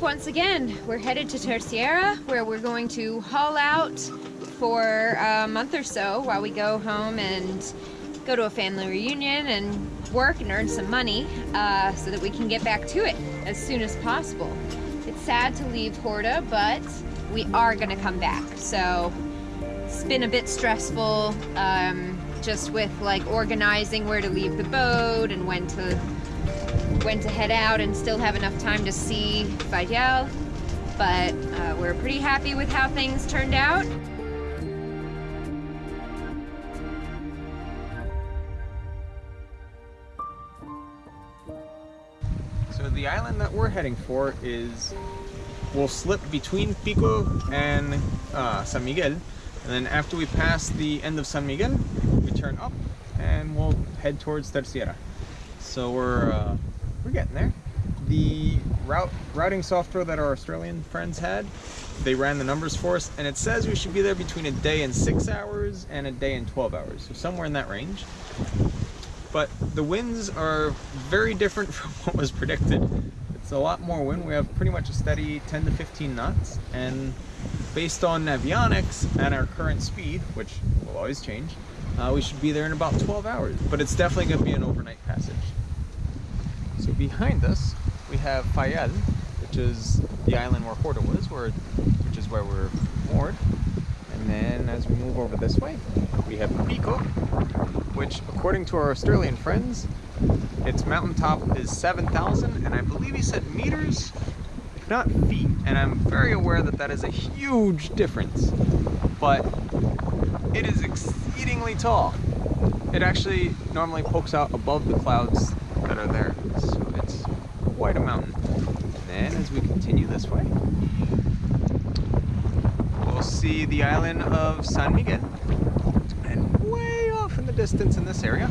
once again, we're headed to Terceira, where we're going to haul out for a month or so while we go home and go to a family reunion and work and earn some money uh, so that we can get back to it as soon as possible. It's sad to leave Horta, but we are gonna come back. So it's been a bit stressful um, just with like organizing where to leave the boat and when to when to head out and still have enough time to see Fayal. But uh, we're pretty happy with how things turned out. So the island that we're heading for is, we'll slip between Pico and uh, San Miguel. And then after we pass the end of San Miguel, we turn up and we'll head towards Terceira. So we're, uh, we're getting there. The route routing software that our Australian friends had, they ran the numbers for us and it says we should be there between a day and six hours and a day and 12 hours. So somewhere in that range but the winds are very different from what was predicted. It's a lot more wind. We have pretty much a steady 10 to 15 knots, and based on Navionics and our current speed, which will always change, uh, we should be there in about 12 hours. But it's definitely going to be an overnight passage. So behind us, we have Fayal, which is the island where Horta was, where, which is where we're moored. And then as we move over this way, we have Pico, which according to our Australian friends, its mountaintop is 7,000 and I believe he said meters, if not feet. And I'm very aware that that is a huge difference, but it is exceedingly tall. It actually normally pokes out above the clouds that are there. Quite a mountain. And then as we continue this way, we'll see the island of San Miguel And way off in the distance in this area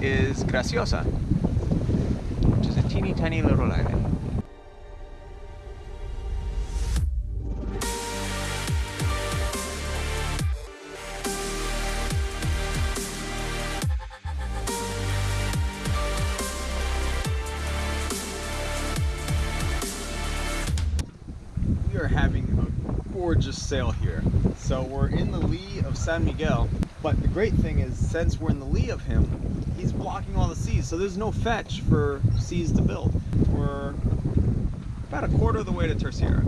is Graciosa, which is a teeny tiny little island. Sail here. So we're in the lee of San Miguel but the great thing is, since we're in the lee of him, he's blocking all the seas, so there's no fetch for seas to build. We're about a quarter of the way to Terceira.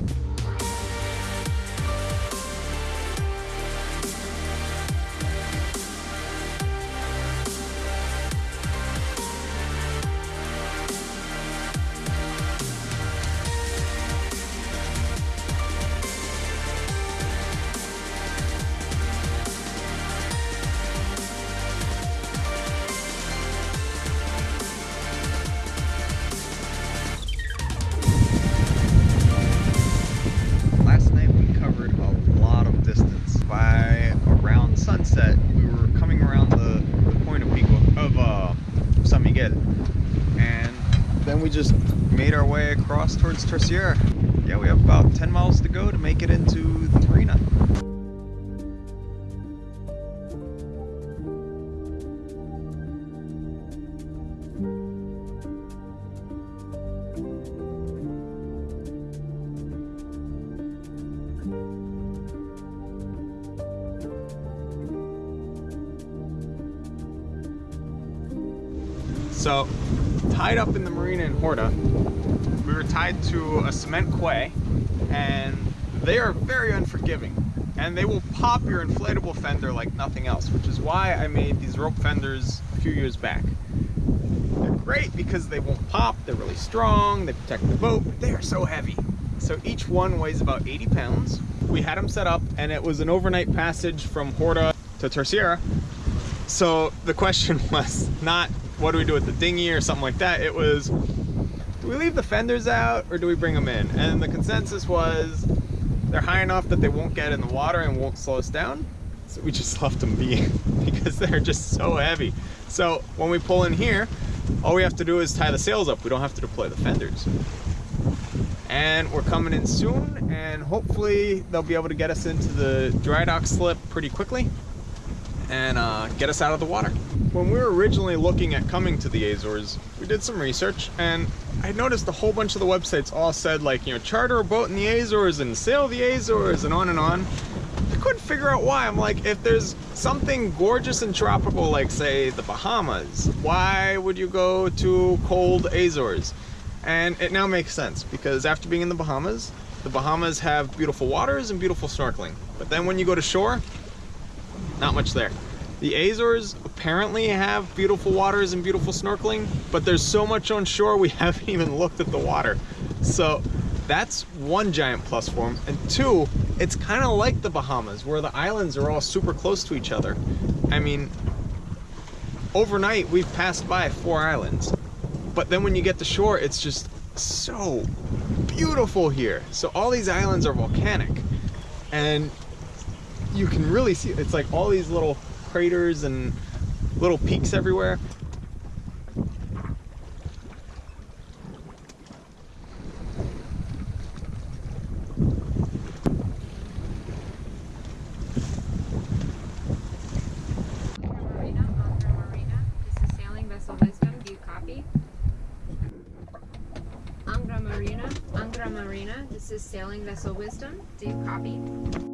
Across towards Terceira. Yeah, we have about 10 miles to go to make it into the marina. So, tied up in the marina in Horta, we were tied to a cement quay and they are very unforgiving and they will pop your inflatable fender like nothing else, which is why I made these rope fenders a few years back. They're great because they won't pop, they're really strong, they protect the boat, but they are so heavy. So each one weighs about 80 pounds. We had them set up and it was an overnight passage from Horta to Terceira. So the question was not what do we do with the dinghy or something like that, it was do we leave the fenders out or do we bring them in? And the consensus was they're high enough that they won't get in the water and won't slow us down. So we just left them be because they're just so heavy. So when we pull in here, all we have to do is tie the sails up. We don't have to deploy the fenders. And we're coming in soon and hopefully they'll be able to get us into the dry dock slip pretty quickly and uh, get us out of the water. when we were originally looking at coming to the Azores, we did some research and I noticed a whole bunch of the websites all said like, you know, charter a boat in the Azores and sail the Azores and on and on. I couldn't figure out why. I'm like, if there's something gorgeous and tropical like say the Bahamas, why would you go to cold Azores? And it now makes sense because after being in the Bahamas, the Bahamas have beautiful waters and beautiful snorkeling. But then when you go to shore, not much there. The Azores apparently have beautiful waters and beautiful snorkeling, but there's so much on shore we haven't even looked at the water. So that's one giant plus for them. And two, it's kind of like the Bahamas where the islands are all super close to each other. I mean, overnight we've passed by four islands, but then when you get to shore, it's just so beautiful here. So all these islands are volcanic and you can really see, it's like all these little craters and little peaks everywhere. Marina, Angra Marina. This is sailing vessel Wisdom. Do you copy? Angra Marina, Angra Marina. This is sailing vessel Wisdom. Do you copy?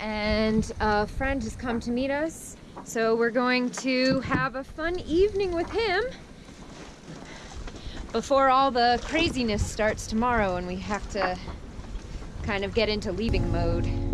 And a friend has come to meet us. So we're going to have a fun evening with him before all the craziness starts tomorrow and we have to kind of get into leaving mode.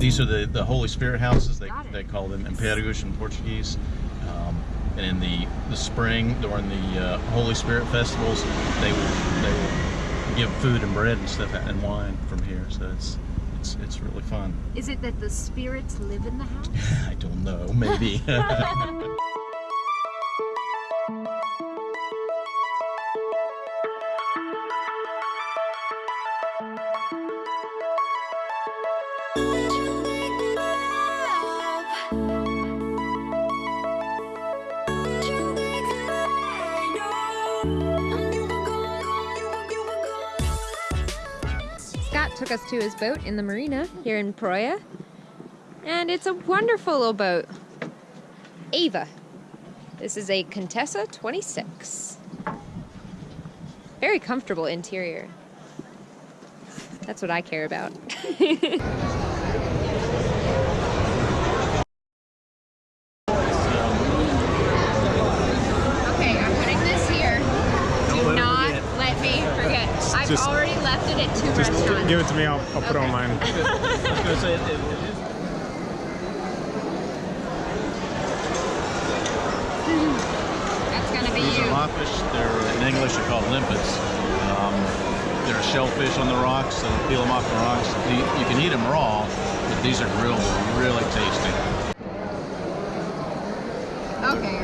These are the, the Holy Spirit houses. They, they call them Imperios in Portuguese. Um, and in the, the spring, during the uh, Holy Spirit festivals, they will they will give food and bread and stuff and wine from here. So it's it's it's really fun. Is it that the spirits live in the house? I don't know, maybe. took us to his boat in the marina here in Praia. And it's a wonderful little boat. Ava. This is a Contessa 26. Very comfortable interior. That's what I care about. Okay, I'm putting this here. Do not let me forget. I've Just- give it to me, I'll, I'll put it on mine. That's gonna be These you. are lawfish. They're in English they're called limpets. Um, they're shellfish on the rocks. So peel them off the rocks. You, you can eat them raw, but these are grilled. They're really tasty. Okay,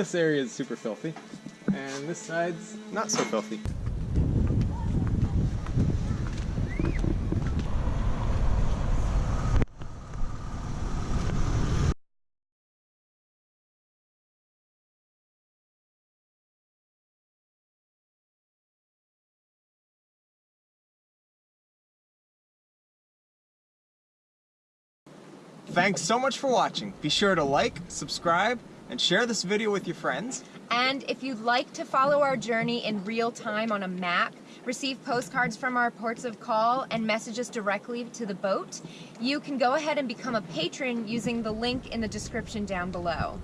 this area is super filthy, and this side's not so filthy. Thanks so much for watching. Be sure to like, subscribe, and share this video with your friends. And if you'd like to follow our journey in real time on a map, receive postcards from our ports of call, and message us directly to the boat, you can go ahead and become a patron using the link in the description down below.